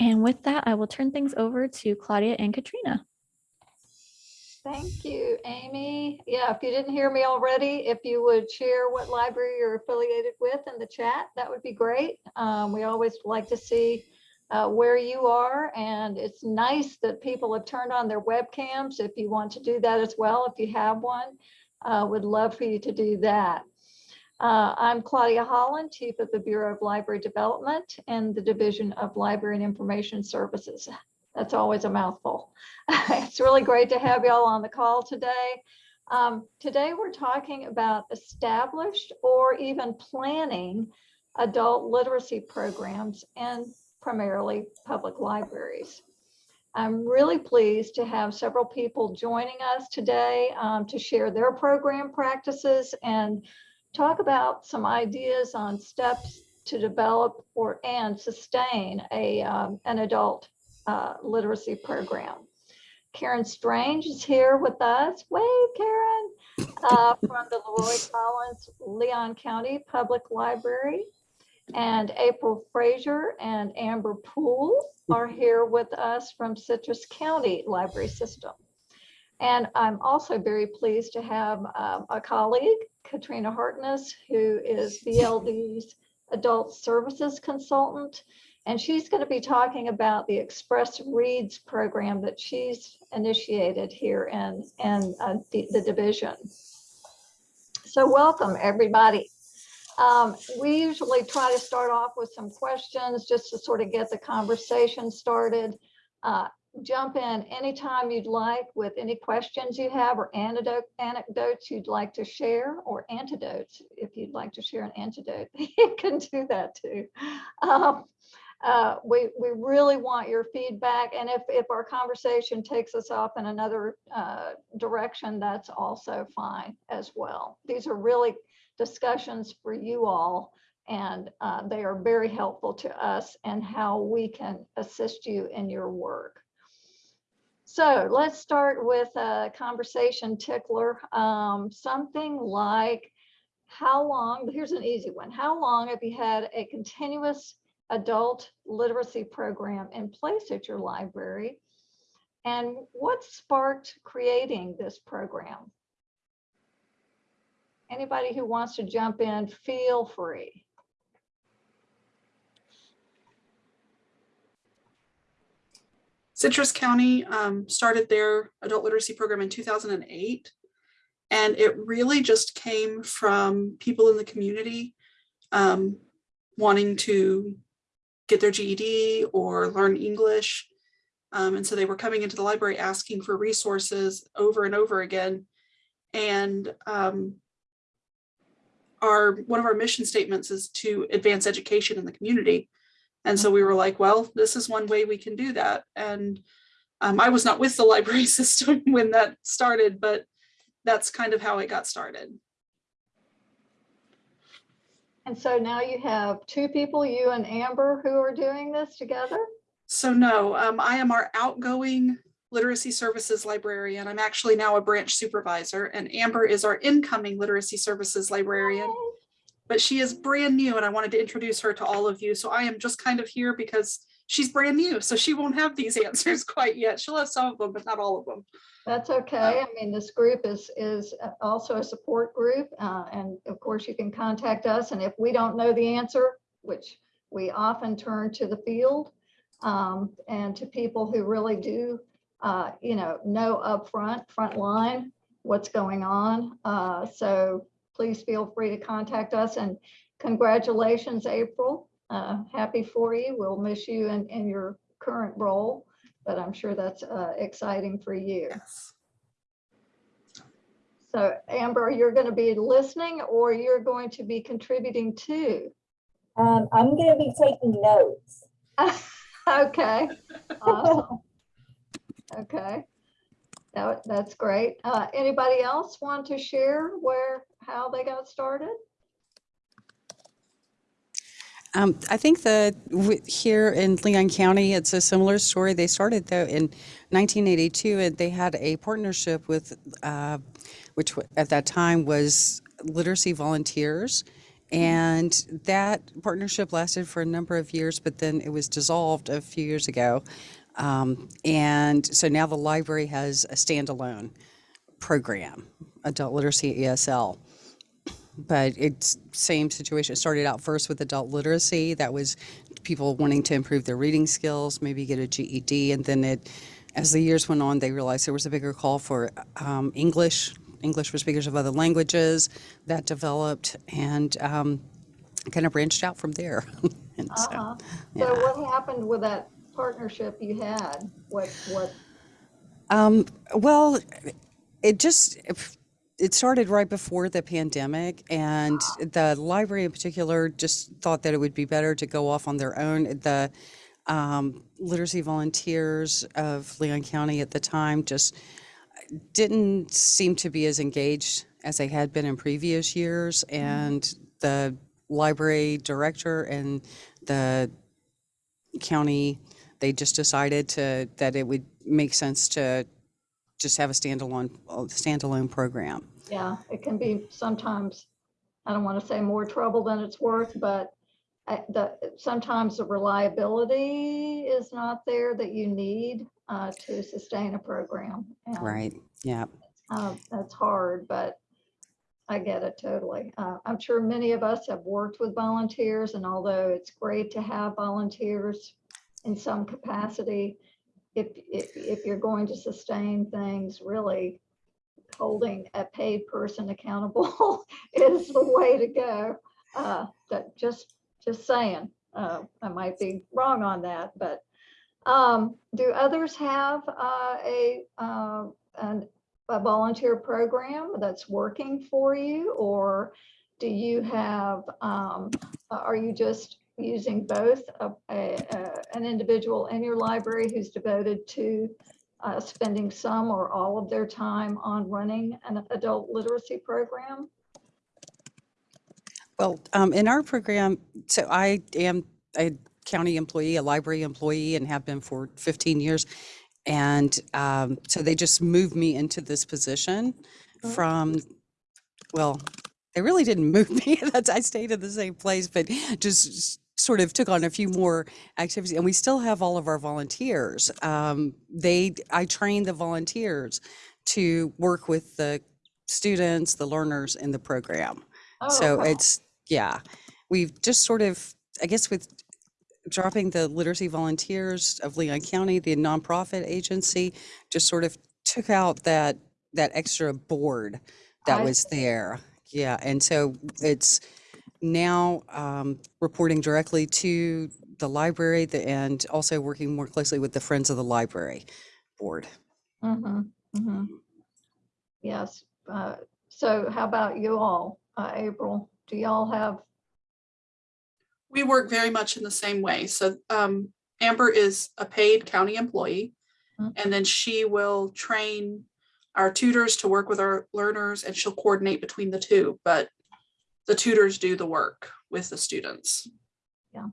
And with that, I will turn things over to Claudia and Katrina. Thank you, Amy. Yeah, if you didn't hear me already, if you would share what library you're affiliated with in the chat, that would be great. Um, we always like to see uh, where you are, and it's nice that people have turned on their webcams. If you want to do that as well, if you have one, uh, would love for you to do that. Uh, I'm Claudia Holland, Chief of the Bureau of Library Development and the Division of Library and Information Services. That's always a mouthful. it's really great to have y'all on the call today. Um, today we're talking about established or even planning adult literacy programs and primarily public libraries. I'm really pleased to have several people joining us today um, to share their program practices and talk about some ideas on steps to develop or and sustain a um, an adult uh, literacy program. Karen Strange is here with us. Wave, Karen, uh, from the LeRoy Collins Leon County Public Library. And April Frazier and Amber Poole are here with us from Citrus County Library System. And I'm also very pleased to have um, a colleague, Katrina Hartness, who is BLD's Adult Services Consultant. And she's going to be talking about the Express Reads program that she's initiated here in, in uh, the, the division. So welcome, everybody. Um, we usually try to start off with some questions just to sort of get the conversation started. Uh, jump in anytime you'd like with any questions you have or anecdote, anecdotes you'd like to share or antidotes. If you'd like to share an antidote, you can do that too. Um, uh, we, we really want your feedback. And if, if our conversation takes us off in another uh, direction, that's also fine as well. These are really discussions for you all and uh, they are very helpful to us and how we can assist you in your work. So let's start with a conversation tickler. Um, something like how long, here's an easy one. How long have you had a continuous adult literacy program in place at your library? And what sparked creating this program? Anybody who wants to jump in, feel free. Citrus County um, started their adult literacy program in 2008. And it really just came from people in the community um, wanting to get their GED or learn English. Um, and so they were coming into the library asking for resources over and over again. And um, our one of our mission statements is to advance education in the community. And so we were like, well, this is one way we can do that. And um, I was not with the library system when that started, but that's kind of how it got started. And so now you have two people, you and Amber, who are doing this together? So no, um, I am our outgoing literacy services librarian. I'm actually now a branch supervisor and Amber is our incoming literacy services librarian. But she is brand new and I wanted to introduce her to all of you. So I am just kind of here because she's brand new. So she won't have these answers quite yet. She'll have some of them, but not all of them. That's okay. I mean, this group is is also a support group. Uh, and of course, you can contact us. And if we don't know the answer, which we often turn to the field um, and to people who really do, uh, you know, know upfront, front line, what's going on. Uh, so please feel free to contact us. And congratulations, April. Uh, happy for you. We'll miss you in, in your current role but I'm sure that's uh, exciting for you. Yes. So Amber, you're going to be listening or you're going to be contributing too? Um, I'm going to be taking notes. okay. Awesome. Okay. That, that's great. Uh, anybody else want to share where, how they got started? Um, I think that here in Leon County, it's a similar story. They started though in 1982 and they had a partnership with, uh, which at that time was Literacy Volunteers. And that partnership lasted for a number of years, but then it was dissolved a few years ago. Um, and so now the library has a standalone program, Adult Literacy ESL. But it's same situation. It started out first with adult literacy. That was people wanting to improve their reading skills, maybe get a GED, and then it, as the years went on, they realized there was a bigger call for um, English, English for speakers of other languages. That developed and um, kind of branched out from there. and Uh-huh. yeah. So what happened with that partnership you had? What, what, Um, well, it just it started right before the pandemic, and the library in particular just thought that it would be better to go off on their own. The um, literacy volunteers of Leon County at the time just didn't seem to be as engaged as they had been in previous years, and the library director and the county they just decided to that it would make sense to just have a standalone standalone program. yeah, it can be sometimes, I don't want to say more trouble than it's worth, but I- the, sometimes the reliability is not there that you need uh, to sustain a program. and Right. Yeah. Uh, That's hard, but I get it totally. Uh, I'm sure many of us have worked with volunteers and although it's great to have volunteers in some capacity, if, if, if you're going to sustain things, really holding a paid person accountable is the way to go. Uh, That, just, just saying, Uh, I might be wrong on that, but um, do others have uh, a, uh, an a volunteer program that's working for you? Or do you have, um, are you just using both a, a, a- an individual in your library who's devoted to uh, spending some or all of their time on running an adult literacy program? Well, um, in our program, so I am a county employee, a library employee, and have been for 15 years. And um, so they just moved me into this position Oh. from, well, they really didn't move me. That's I stayed in the same place, but just sort of took on a few more activities. And we still have all of our volunteers. Um, they, I train the volunteers to work with the students, the learners in the program. Oh, So okay. it's, yeah, we've just sort of, I guess with dropping the literacy volunteers of Leon County, the nonprofit agency, just sort of took out that, that extra board that I was there. Yeah, and so it's now um, reporting directly to the library the- and also working more closely with the Friends of the Library Board. Mhm, mhm. Yes, uh, so how about you all, uh, April? Do y'all have, We work very much in the same way. So um, Amber is a paid county employee. Mhm. And then she will train our tutors to work with our learners and she'll coordinate between the two, but the tutors do the work with the students. Yeah.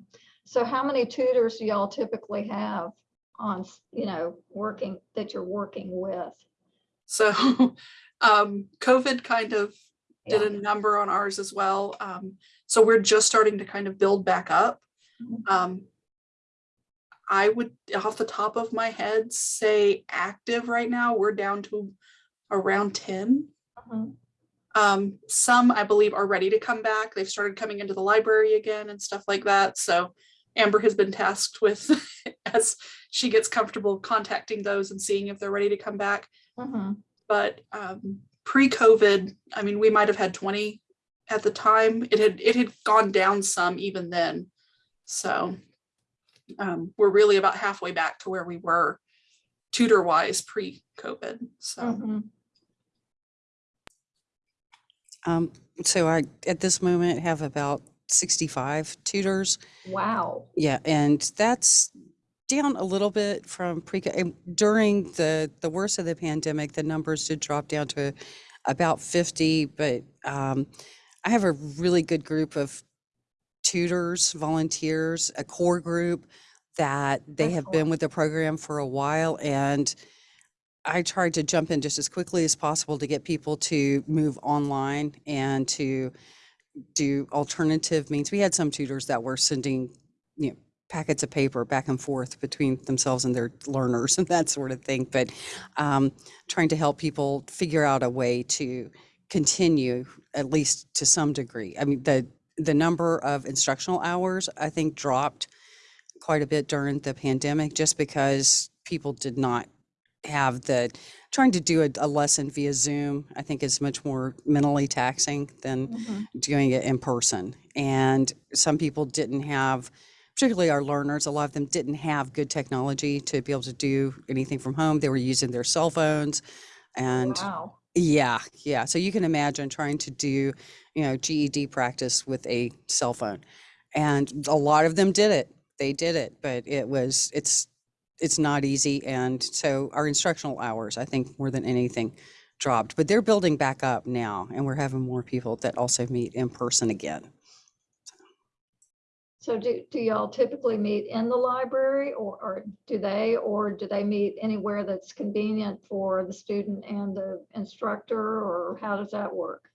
So how many tutors do y'all typically have on, you know, working, that you're working with? So um, COVID kind of did Yeah. a number on ours as well. Um, so we're just starting to kind of build back up. Mhm. Um, I would, off the top of my head, say active right now, we're down to around 10. Mhm. Um, some I believe are ready to come back. They've started coming into the library again and stuff like that. So Amber has been tasked with, as she gets comfortable contacting those and seeing if they're ready to come back Mhm. but um, pre-COVID, I mean, we might have had 20 at the time. It had it had gone down some even then. So um, we're really about halfway back to where we were tutor-wise pre-COVID. So Mhm. Um, So I, at this moment, have about 65 tutors. Wow. Yeah, and that's down a little bit from pre, during the, the worst of the pandemic, the numbers did drop down to about 50, but um, I have a really good group of tutors, volunteers, a core group that they have been with the program for a while and I tried to jump in just as quickly as possible to get people to move online and to do alternative means. We had some tutors that were sending, you know, packets of paper back and forth between themselves and their learners and that sort of thing. But um, trying to help people figure out a way to continue, at least to some degree. I mean, the the number of instructional hours I think dropped quite a bit during the pandemic, just because people did not have the trying to do a, a lesson via Zoom. I think is much more mentally taxing than Mhm. doing it in person. And some people didn't have, particularly our learners, a lot of them didn't have good technology to be able to do anything from home. They were using their cell phones. And Wow. yeah, yeah. So you can imagine trying to do, you know, GED practice with a cell phone. And a lot of them did it. They did it, but it was, it's, it's not easy. And so our instructional hours, I think more than anything, dropped, but they're building back up now and we're having more people that also meet in person again. So do, do y'all typically meet in the library or, or do they, or do they meet anywhere that's convenient for the student and the instructor, or how does that work?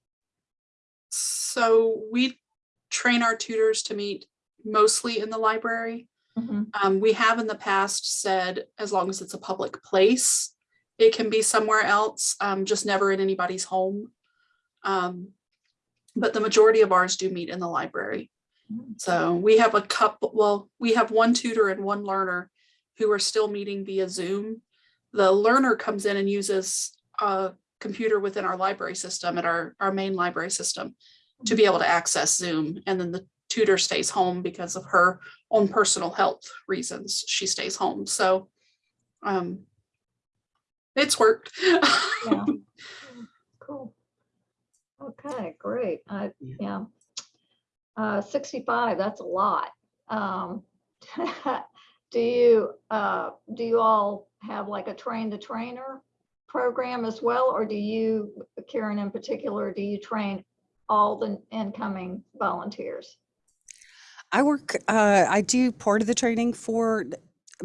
So we train our tutors to meet mostly in the library. Mhm. Um, we have in the past said, as long as it's a public place, it can be somewhere else, um, just never in anybody's home. Um, but the majority of ours do meet in the library. Mhm. So we have a couple, well, we have one tutor and one learner who are still meeting via Zoom. The learner comes in and uses a computer within our library system at our, our main library system to be able to access Zoom. And then the tutor stays home because of her own personal health reasons. She stays home. So um, it's worked. Yeah. Cool. Okay, great. I, Yeah. yeah. Uh, sixty-five, that's a lot. Um, do you, uh, do you all have like a train the trainer program as well? Or do you, Karen in particular, do you train all the incoming volunteers? I work, uh, I do part of the training for,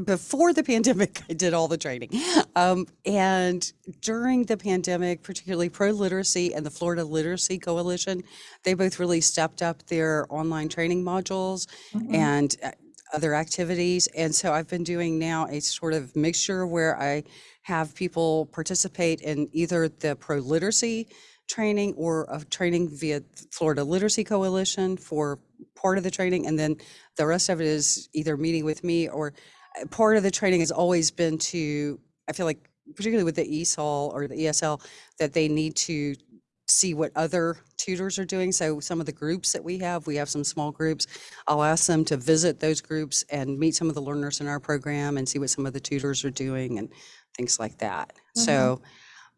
before the pandemic, I did all the training. Um, and during the pandemic, particularly ProLiteracy and the Florida Literacy Coalition, they both really stepped up their online training modules Mhm. and uh, other activities. And so I've been doing now a sort of mixture where I have people participate in either the ProLiteracy training or of training via Florida Literacy Coalition for part of the training. And then the rest of it is either meeting with me or uh, part of the training has always been to, I feel like particularly with the ESOL or the ESL, that they need to see what other tutors are doing. So some of the groups that we have, we have some small groups. I'll ask them to visit those groups and meet some of the learners in our program and see what some of the tutors are doing and things like that. Mhm. So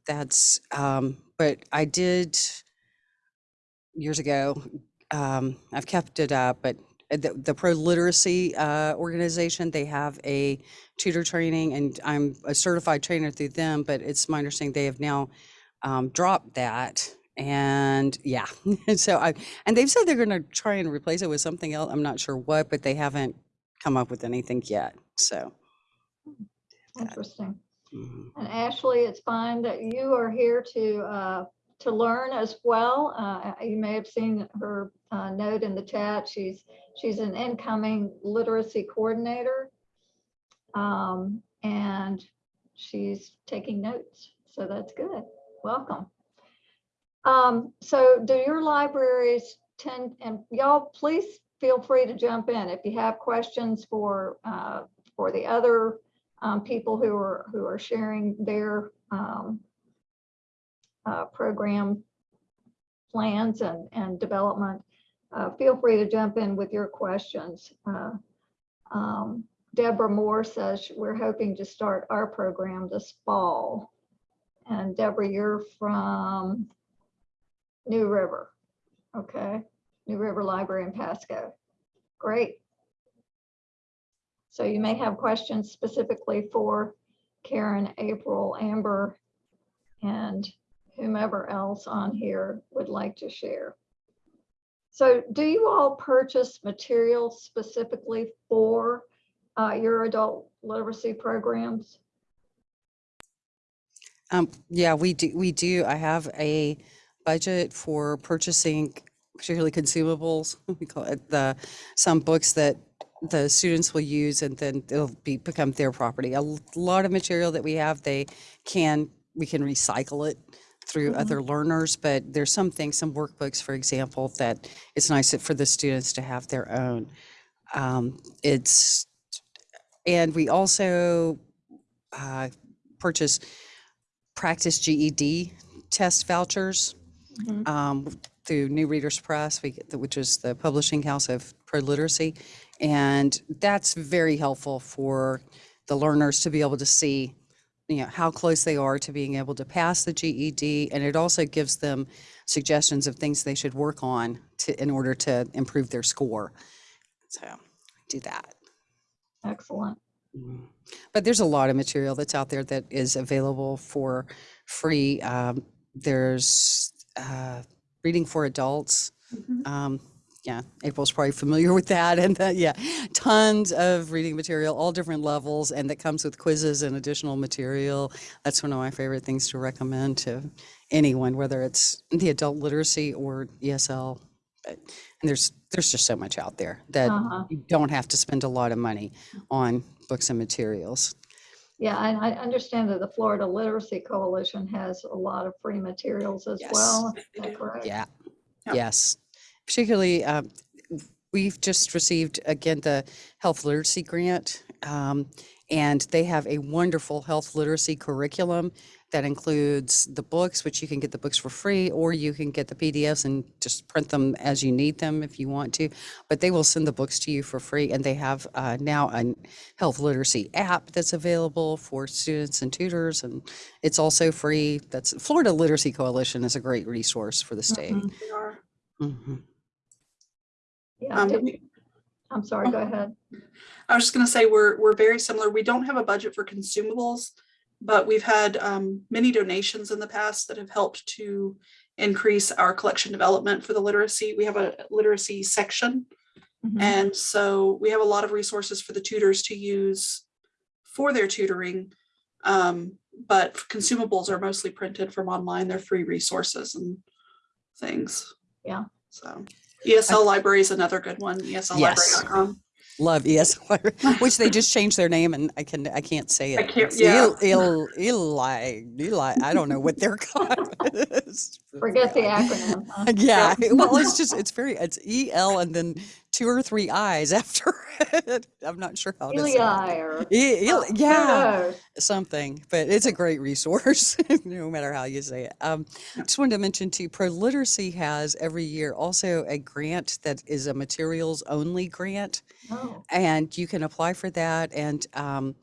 that's, um, but I did years ago, um, I've kept it up, but the, the ProLiteracy uh, organization, they have a tutor training and I'm a certified trainer through them, but it's my understanding they have now um, dropped that. And yeah, so I, and they've said they're going to try and replace it with something else. I'm not sure what, but they haven't come up with anything yet. So. Interesting. mhm. And Ashley, it's fine that you are here to, uh, to learn as well. Uh, You may have seen her uh, note in the chat. She's, she's an incoming literacy coordinator. Um, And she's taking notes, so that's good. Welcome. Um, So do your libraries tend, and y'all, please feel free to jump in if you have questions for, uh, for the other um, people who are, who are sharing their um, uh, program plans and, and development, uh, feel free to jump in with your questions. Uh, um, Deborah Moore says we're hoping to start our program this fall. And Deborah, you're from New River, okay? New River Library in Pasco. Great. So you may have questions specifically for Karen, April, Amber, and whomever else on here would like to share. So do you all purchase materials specifically for uh, your adult literacy programs? Um, yeah, we do, we do. I have a budget for purchasing particularly consumables. We call it the, some books that the students will use and then it'll be, become their property. A lot of material that we have, they can, we can recycle it through Mhm. other learners, but there's some things, some workbooks, for example, that it's nice for the students to have their own. Um, It's, and we also uh, purchase practice GED test vouchers Mhm. um, through New Readers Press, we get the- which is the publishing house of ProLiteracy. And that's very helpful for the learners to be able to see, you know, how close they are to being able to pass the GED. And it also gives them suggestions of things they should work on to, in order to improve their score. So do that. Excellent. Mm. But there's a lot of material that's out there that is available for free. Um, there's uh, reading for adults. Mhm. Um, yeah, April's probably familiar with that. And that, yeah, tons of reading material, all different levels, and that comes with quizzes and additional material. That's one of my favorite things to recommend to anyone, whether it's the adult literacy or ESL. But, and there's there's just so much out there that Uh-huh. you don't have to spend a lot of money on books and materials. Yeah, and I understand that the Florida Literacy Coalition has a lot of free materials as Yes, well. Is that correct? Yeah. Yep. Yes. Particularly, um, we've just received again the health literacy grant. Um, and they have a wonderful health literacy curriculum that includes the books, which you can get the books for free, or you can get the PDFs and just print them as you need them if you want to. But they will send the books to you for free. And they have uh, now a health literacy app that's available for students and tutors. And it's also free. That's Florida Literacy Coalition is a great resource for the state. Mhm. We are. Mhm. Yeah, Um, I'm sorry, go ahead. I was just gonna say, we're, we're very similar. We don't have a budget for consumables, but we've had um, many donations in the past that have helped to increase our collection development for the literacy. We have a literacy section. Mhm. And so we have a lot of resources for the tutors to use for their tutoring. Um, but consumables are mostly printed from online. They're free resources and things. Yeah. So ESL library is another good one, ESLlibrary.com. Love ESL, which they just changed their name and I can, I can't say it. I can't- It's yeah. Il, Il, Eli, Eli, I don't know what they're called. Forget the acronym. huh? Yeah, well, it's just, it's very, it's E L and then two or three eyes after it. I'm not sure how to say it. Or. E- uh, Yeah, something, but it's a great resource, no matter how you say it. Um, just wanted to mention too, ProLiteracy has every year also a grant that is a materials only grant. Oh, and you can apply for that. And um,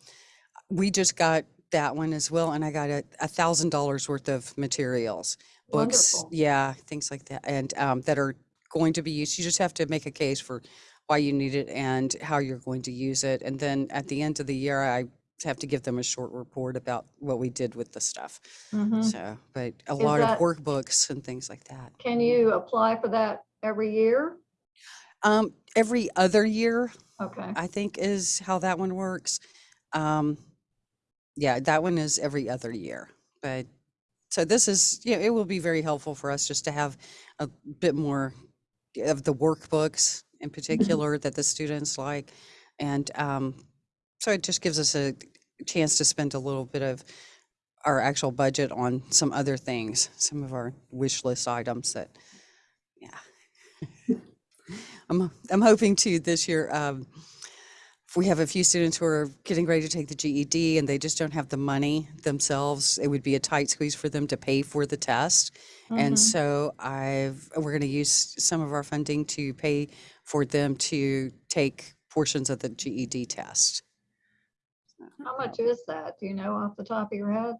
we just got that one as well, and I got a, a thousand dollars worth of materials, books, Wonderful. yeah, things like that, and um, that are going to be used. You just have to make a case for why you need it and how you're going to use it, and then at the end of the year, I have to give them a short report about what we did with the stuff. mhm. So, but a Is lot that- of workbooks and things like that. Can you apply for that every year? Um, every other year, Okay, I think is how that one works. Um, yeah, that one is every other year, but so this is, yeah, it will be very helpful for us just to have a bit more of the workbooks in particular that the students like. And, um, so it just gives us a chance to spend a little bit of our actual budget on some other things, some of our wish list items that, yeah. I'm, I'm hoping to this year, um, we have a few students who are getting ready to take the GED and they just don't have the money themselves. It would be a tight squeeze for them to pay for the test. And Mhm. so I've, we're going to use some of our funding to pay for them to take portions of the GED test. how much is that? Do you know off the top of your head?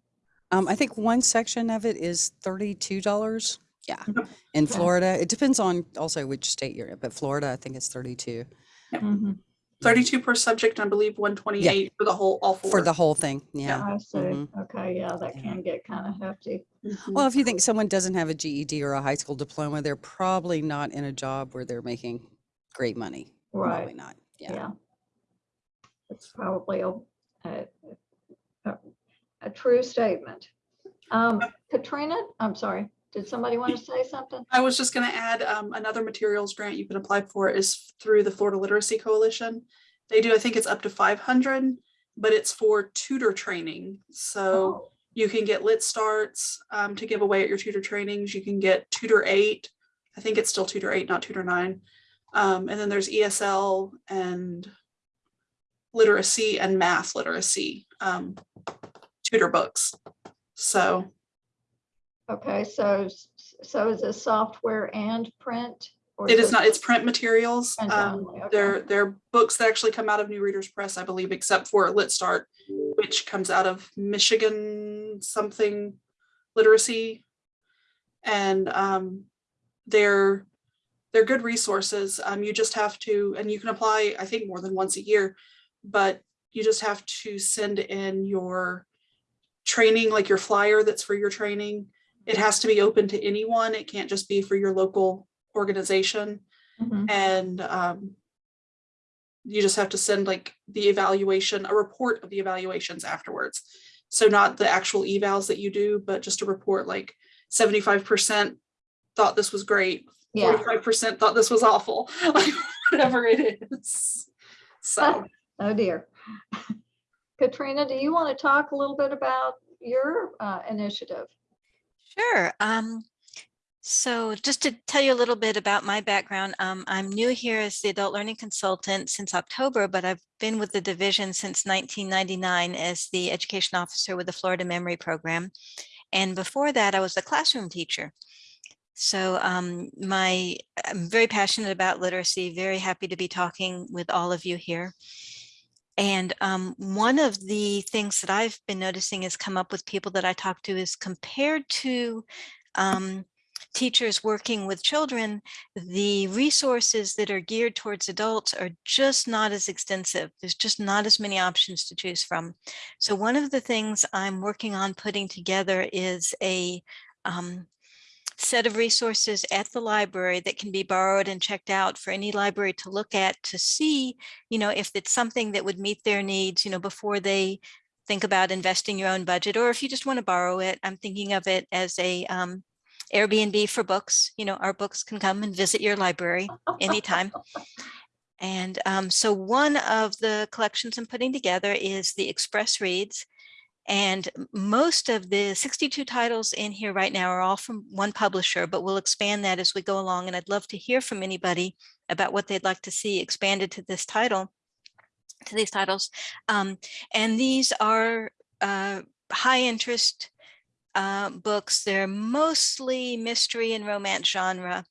Um, I think one section of it is thirty-two dollars. Yeah, Mhm. in Florida, it depends on also which state you're in, but Florida, I think it's thirty-two Mhm. Thirty-two per subject, and I believe one twenty-eight for the whole, all four. for the whole thing. Yeah. I see. mhm. Okay, yeah, that Yeah. can get kind of hefty. Mhm. Well, if you think someone doesn't have a GED or a high school diploma, they're probably not in a job where they're making great money. Probably Right, not. Yeah. yeah. It's probably a, a, a- a true statement. Um, Katrina, I'm sorry, did somebody want to say something? I was just gonna add, um, another materials grant you can apply for is through the Florida Literacy Coalition. They do, I think it's up to five hundred, but it's for tutor training. So Oh, you can get lit starts, um, to give away at your tutor trainings. You can get tutor eight. I think it's still tutor eight, not tutor nine. Um, and then there's ESL and literacy and math literacy, um, tutor books. So Okay, so, so is this software and print? or It is not, it's print materials. Print Um, only, okay. they're, they're books that actually come out of New Readers Press, I believe, except for Lit Start, which comes out of Michigan something literacy. And, um, they're, they're good resources. Um, you just have to, and you can apply, I think, more than once a year, but you just have to send in your training, like your flyer that's for your training. It has to be open to anyone. It can't just be for your local organization Mhm. and um, you just have to send like the evaluation, a report of the evaluations afterwards. So not the actual evals that you do, but just a report like seventy-five percent thought this was great, forty-five percent thought this was awful, like whatever it is. So, oh dear. Katrina, do you want to talk a little bit about your uh, initiative? Sure. Um, so just to tell you a little bit about my background, um, I'm new here as the adult learning consultant since October, but I've been with the division since 1999 as the education officer with the Florida Memory Program. And before that, I was a classroom teacher. So um, my, I'm very passionate about literacy, very happy to be talking with all of you here. And um, one of the things that I've been noticing has come up with people that I talk to is compared to um, teachers working with children, the resources that are geared towards adults are just not as extensive. There's just not as many options to choose from. So one of the things I'm working on putting together is a um, set of resources at the library that can be borrowed and checked out for any library to look at to see, you know, if it's something that would meet their needs, you know, before they think about investing your own budget, or if you just want to borrow it, I'm thinking of it as a um, Airbnb for books. You know, our books can come and visit your library anytime. And um, so one of the collections I'm putting together is the Express Reads. And most of the 62 titles in here right now are all from one publisher, but we'll expand that as we go along. And I'd love to hear from anybody about what they'd like to see expanded to this title, to these titles. Um, and these are uh, high interest uh, books. They're mostly mystery and romance genre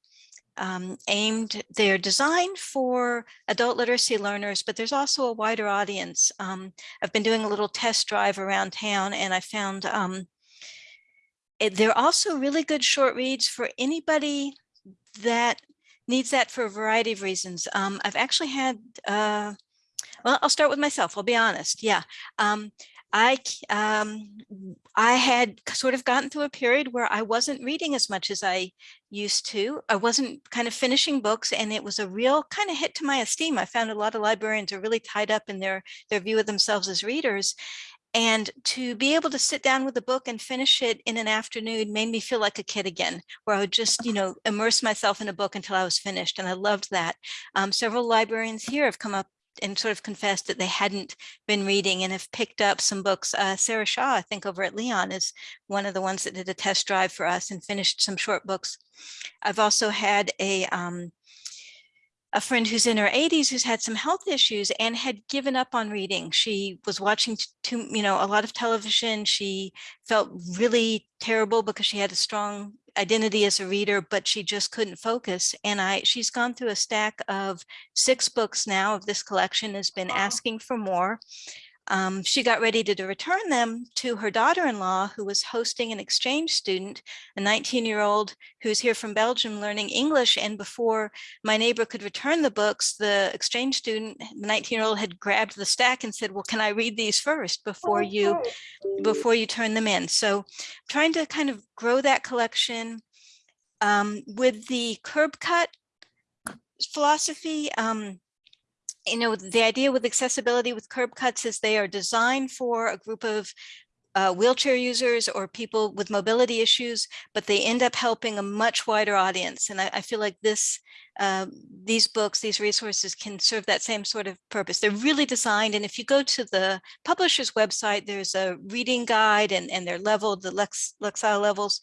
um, aimed, they're designed for adult literacy learners, but there's also a wider audience. Um, I've been doing a little test drive around town and I found um, it, they're also really good short reads for anybody that needs that for a variety of reasons. Um, I've actually had, uh, well, I'll start with myself. I'll be honest. Yeah. I, um, I had sort of gotten through a period where I wasn't reading as much as I used to. I wasn't kind of finishing books and it was a real kind of hit to my esteem. I found a lot of librarians are really tied up in their, their view of themselves as readers. And to be able to sit down with a book and finish it in an afternoon made me feel like a kid again, where I would just, you know, immerse myself in a book until I was finished. And I loved that. Um, several librarians here have come up and sort of confessed that they hadn't been reading and have picked up some books. Uh, Sarah Shaw, I think over at Leon is one of the ones that did a test drive for us and finished some short books. I've also had a, um, a friend who's in her 80s who's had some health issues and had given up on reading. She was watching too, you know, a lot of television. She felt really terrible because she had a strong identity as a reader, but she just couldn't focus. And I, she's gone through a stack of six books now of this collection, has been asking for more. Um, she got ready to, to return them to her daughter-in-law who was hosting an exchange student, a 19-year-old who's here from Belgium learning English. And before my neighbor could return the books, the exchange student, the 19-year-old had grabbed the stack and said, well, can I read these first before Oh, you before you turn them in. So trying to kind of grow that collection um, with the curb cut philosophy. Um, you know, the idea with accessibility with curb cuts is they are designed for a group of uh, wheelchair users or people with mobility issues, but they end up helping a much wider audience. And I, I feel like this, uh, these books, these resources can serve that same sort of purpose. They're really designed. And if you go to the publisher's website, there's a reading guide and, and they're leveled, the Lex, Lexile levels,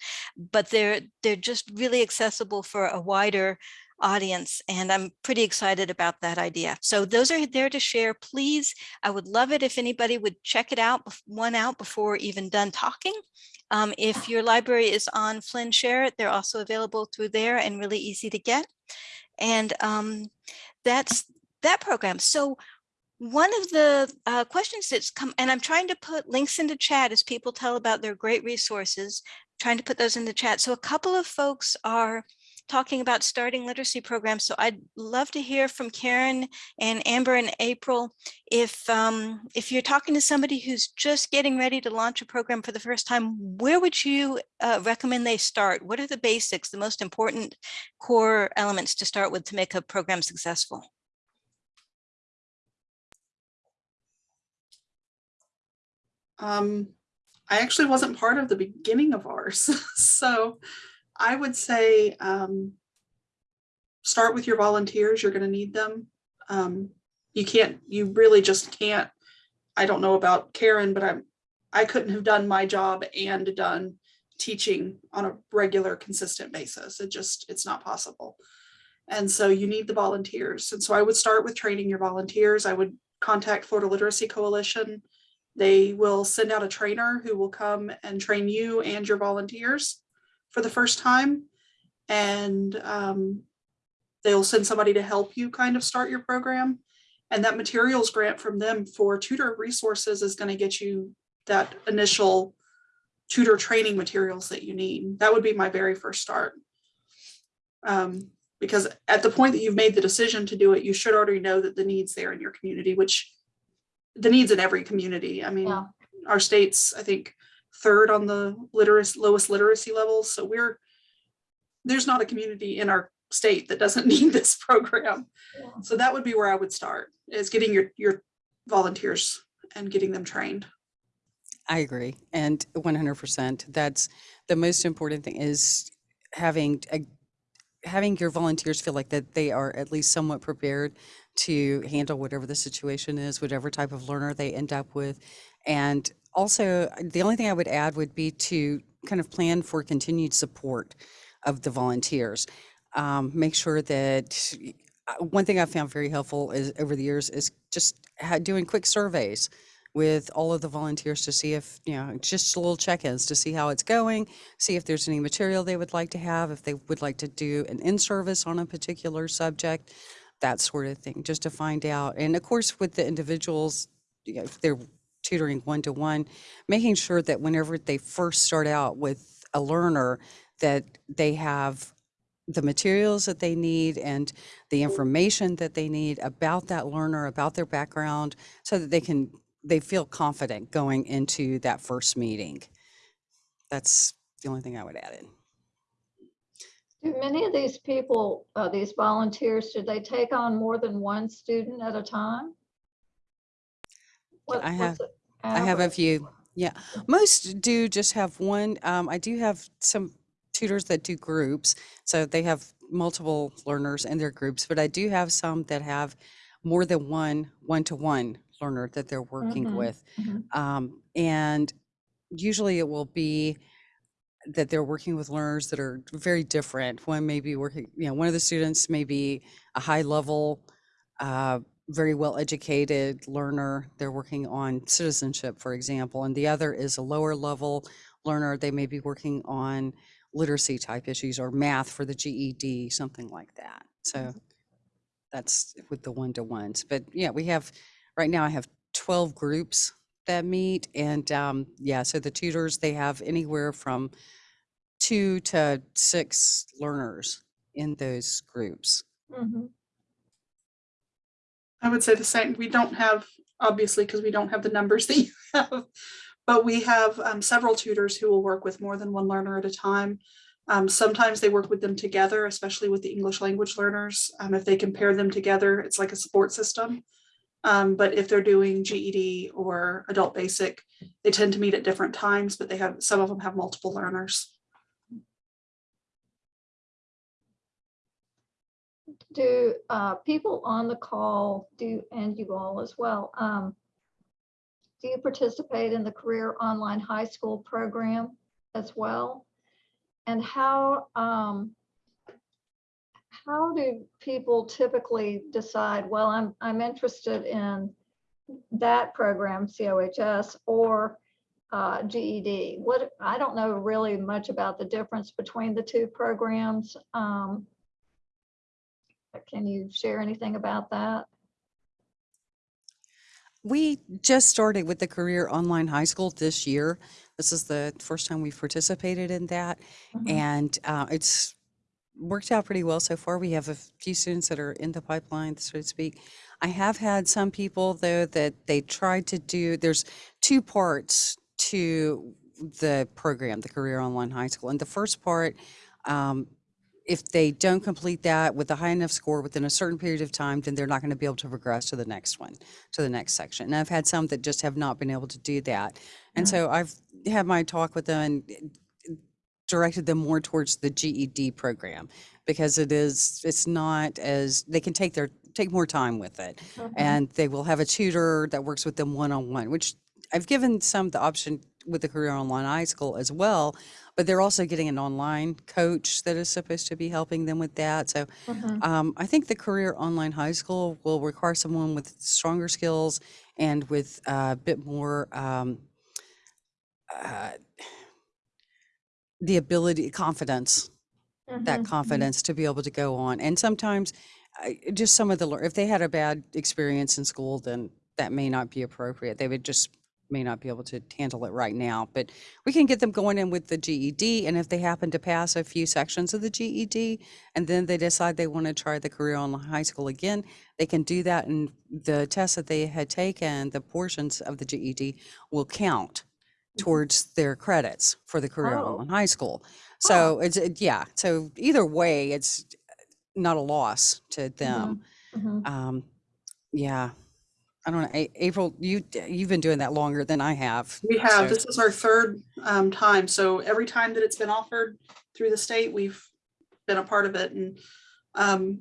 but they're, they're just really accessible for a wider audience and I'm pretty excited about that idea. So those are there to share. Please, I would love it if anybody would check it out, one out before even done talking. Um, if your library is on FLIN Share It, they're also available through there and really easy to get. And um, that's that program. So one of the uh, questions that's come, and I'm trying to put links into chat as people tell about their great resources, trying to put those in the chat. So a couple of folks are talking about starting literacy programs. So I'd love to hear from Karen and Amber and April. If um, if you're talking to somebody who's just getting ready to launch a program for the first time, where would you uh, recommend they start? What are the basics, the most important core elements to start with to make a program successful? Um, I actually wasn't part of the beginning of ours, so I would say um, start with your volunteers. You're going to need them. Um, you can't. You really just can't. I don't know about Karen, but I'm. I couldn't have done my job and done teaching on a regular, consistent basis. It just it's not possible. And so you need the volunteers. And so I would start with training your volunteers. I would contact Florida Literacy Coalition. They will send out a trainer who will come and train you and your volunteers for the first time. And um, they'll send somebody to help you kind of start your program. And that materials grant from them for tutor resources is going to get you that initial tutor training materials that you need. That would be my very first start. Um, because at the point that you've made the decision to do it, you should already know that the needs there in your community, which the needs in every community. I mean, Yeah. our state's, I think, third on the literacy, lowest literacy levels. So we're, there's not a community in our state that doesn't need this program. Yeah. So that would be where I would start, is getting your, your volunteers and getting them trained. I agree. And 100%. That's the most important thing is having a, having your volunteers feel like that they are at least somewhat prepared to handle whatever the situation is, whatever type of learner they end up with. And also, the only thing I would add would be to kind of plan for continued support of the volunteers. Um, make sure that uh, one thing I found very helpful is over the years is just doing quick surveys with all of the volunteers to see if, you know, just a little check-ins to see how it's going, see if there's any material they would like to have, if they would like to do an in-service on a particular subject, that sort of thing, just to find out. And of course, with the individuals, you know, if they're tutoring one-to-one, making sure that whenever they first start out with a learner, that they have the materials that they need and the information that they need about that learner, about their background, so that they can they feel confident going into that first meeting. That's the only thing I would add in. Do many of these people, uh, these volunteers, do they take on more than one student at a time? What- I have- I have a few. Yeah, most do just have one. Um, I do have some tutors that do groups, so they have multiple learners in their groups. But I do have some that have more than one one-to-one learner that they're working Mhm, with. mhm. Um, and usually it will be that they're working with learners that are very different. One may be working, you know, one of the students may be a high level, uh, very well educated learner. They're working on citizenship, for example, and the other is a lower level learner. They may be working on literacy type issues or math for the GED, something like that. So that's with the one to ones. But yeah, we have right now I have 12 groups that meet and um, yeah, so the tutors they have anywhere from two to six learners in those groups. Mhm. I would say the same. We don't have, obviously, because we don't have the numbers that you have, but we have um, several tutors who will work with more than one learner at a time. Um, sometimes they work with them together, especially with the English language learners. Um, if they pair them together, it's like a support system. Um, but if they're doing GED or adult basic, they tend to meet at different times, but they have, some of them have multiple learners. Do uh, people on the call do, and you all as well, um, do you participate in the Career Online High School program as well? And how, um, how do people typically decide, well, I'm, I'm interested in that program, COHS, or uh, GED? What, I don't know really much about the difference between the two programs. Um, Can you share anything about that? We just started with the Career Online High School this year. This is the first time we've participated in that. Mhm. And uh, it's worked out pretty well so far. We have a few students that are in the pipeline, so to speak. I have had some people, though, that they tried to do, there's two parts to the program, the Career Online High School. And the first part, um, if they don't complete that with a high enough score within a certain period of time, then they're not going to be able to progress to the next one, to the next section. And I've had some that just have not been able to do that. And Mhm. so I've had my talk with them and directed them more towards the GED program because it is, it's not as, they can take their, take more time with it. Mhm. And they will have a tutor that works with them one-on-one, which I've given some the option with the Career Online High School as well. But they're also getting an online coach that is supposed to be helping them with that. So Mhm. um, I think the Career Online High School will require someone with stronger skills and with a bit more um, uh, the ability, confidence, that Mhm. confidence to be able to go on. And sometimes I- just some of the, if they had a bad experience in school, then that may not be appropriate. They would just may not be able to handle it right now. But we can get them going in with the GED. And if they happen to pass a few sections of the GED and then they decide they want to try the career on high school again, they can do that. And the tests that they had taken, the portions of the GED will count towards their credits for the career Oh. on high school. So it's, it- yeah, so either way, it's not a loss to them. Mhm. Um, yeah. I don't know, A- April, you, you've been doing that longer than I have. We have, so- this is our third um, time, so every time that it's been offered through the state, we've been a part of it and um,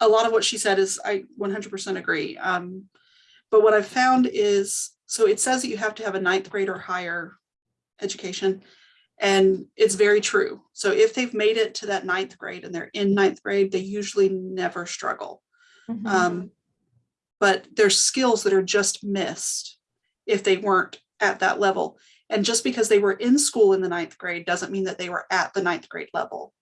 a lot of what she said is, I one hundred percent agree. Um, But what I've found is, so it says that you have to have a ninth grade or higher education. And it's very true. So if they've made it to that ninth grade and they're in ninth grade, they usually never struggle. Mhm. Um, but there's skills that are just missed if they weren't at that level. And just because they were in school in the ninth grade doesn't mean that they were at the ninth grade level.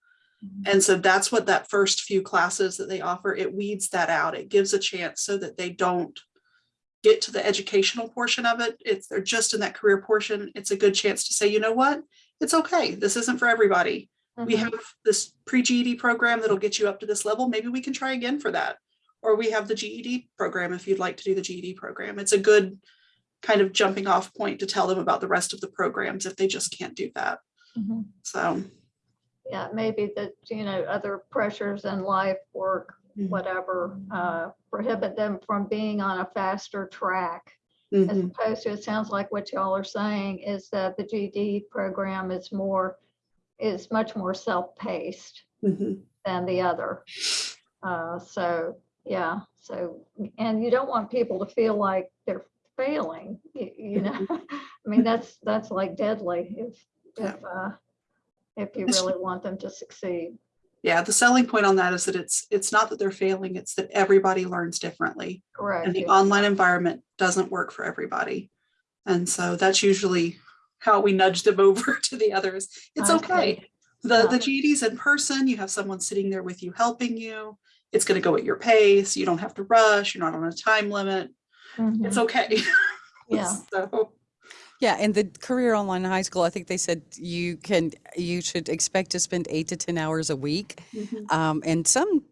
Mhm. And so that's what that first few classes that they offer, it weeds that out. It gives a chance so that they don't get to the educational portion of it. It's they're just in that career portion. It's a good chance to say, you know what? It's okay. This isn't for everybody. We Mhm. have this pre-GED program that'll get you up to this level. Maybe we can try again for that. Or we have the GED program if you'd like to do the GED program. It's a good kind of jumping off point to tell them about the rest of the programs if they just can't do that. Mhm. So. Yeah, maybe that, you know, other pressures in life, work, Mhm. whatever, uh, prohibit them from being on a faster track. As mhm, opposed to, it sounds like what y'all are saying is that the GED program is more, is much more self-paced mhm. than the other. Uh, so, yeah, so, and you don't want people to feel like they're failing, you, you know? I mean, that's, that's like deadly if, if, uh, if you really want them to succeed. Yeah, the selling point on that is that it's, it's not that they're failing, it's that everybody learns differently. Correct. And the yeah. online environment doesn't work for everybody. And so that's usually how we nudge them over to the others. It's okay. see. The, the. GED's in person, you have someone sitting there with you helping you. It's gonna go at your pace. You don't have to rush. You're not on a time limit. It's Mhm. okay. Yeah. So, Yeah, and the career online high school, I think they said you can, you should expect to spend eight to 10 hours a week. mhm. Um, and some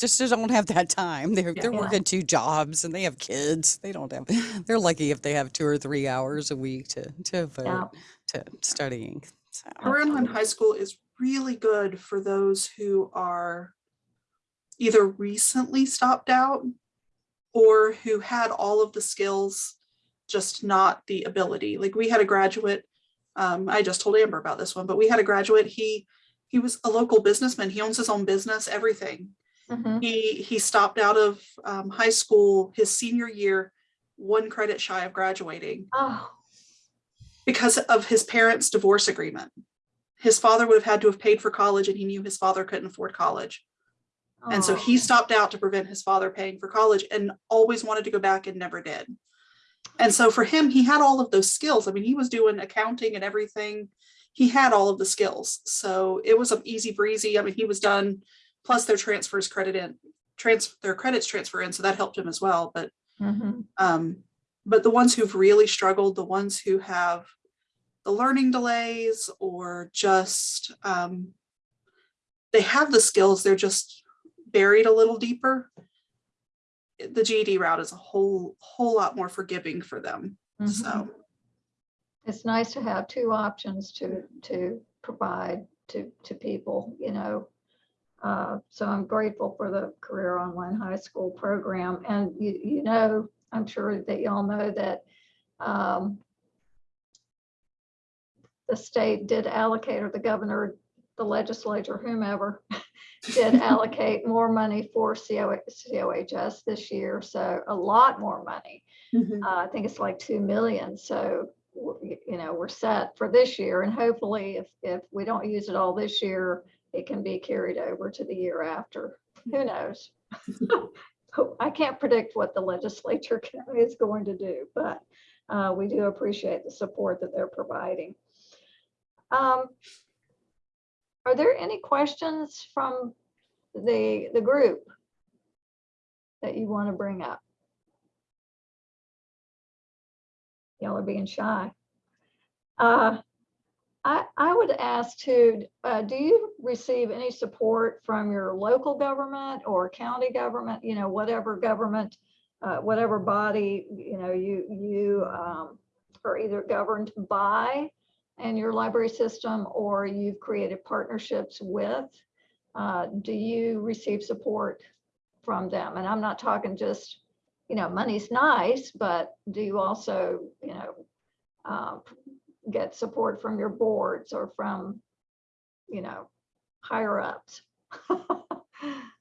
just don't have that time. They're, they're Yeah. working two jobs and they have kids. They don't have, they're lucky if they have two or three hours a week to, to Yeah. to studying. So, Career Online High School is really good for those who are either recently stopped out or who had all of the skills, just not the ability. Like we had a graduate, um, I just told Amber about this one, but we had a graduate, he, he was a local businessman. He owns his own business, everything. Mhm. He, he stopped out of um, high school his senior year, one credit shy of graduating Oh, because of his parents' divorce agreement. His father would have had to have paid for college and he knew his father couldn't afford college. And so he oh. stopped out to prevent his father paying for college and always wanted to go back and never did. And so for him, he had all of those skills. I mean, he was doing accounting and everything. He had all of the skills. So it was an easy breezy. I mean, he was done, plus their transfers credit in, trans, their credits transfer in, so that helped him as well. But Mhm. um, but the ones who've really struggled, the ones who have the learning delays or just um, they have the skills, they're just buried a little deeper. The GED route is a whole whole lot more forgiving for them. Mhm. So It's nice to have two options to, to provide to, to people, you know. Uh, So I'm grateful for the Career Online High School program. And you, you know, I'm sure that y'all know that um, the state did allocate, or the governor, the legislature, whomever, did allocate more money for CO COHS this year. So a lot more money. Uh, I think it's like 2 million. So, you know, we're set for this year and hopefully if, if we don't use it all this year, it can be carried over to the year after. Who knows? I can't predict what the legislature can- is going to do, but uh, we do appreciate the support that they're providing. Um, Are there any questions from the, the group that you want to bring up? Y'all are being shy. Uh, I, I would ask to, uh, do you receive any support from your local government or county government, you know, whatever government, uh, whatever body, you know, you, you um, are either governed by and your library system or you've created partnerships with? Uh, Do you receive support from them? And I'm not talking just you know, money's nice, but do you also, you know, um, get support from your boards or from, you know, higher ups?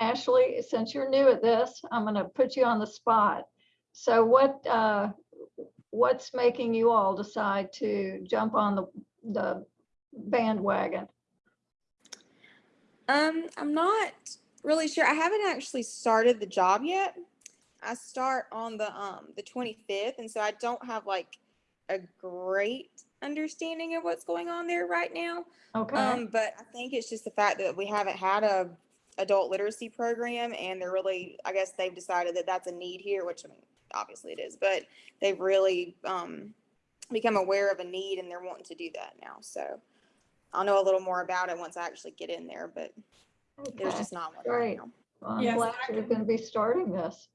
Ashley, since you're new at this, I'm going to put you on the spot. So what, uh, what's making you all decide to jump on the, the bandwagon? Um, I'm not really sure. I haven't actually started the job yet. I start on the um the 25th, and so I don't have like a great understanding of what's going on there right now. Okay. Um, but I think it's just the fact that we haven't had a adult literacy program, and they're really, I guess they've decided that that's a need here, which I mean, obviously it is, but they've really um become aware of a need, and they're wanting to do that now. So I'll know a little more about it once I actually get in there, but there's just not one Great. right now. Well, I'm Yes, glad you're going to be starting this.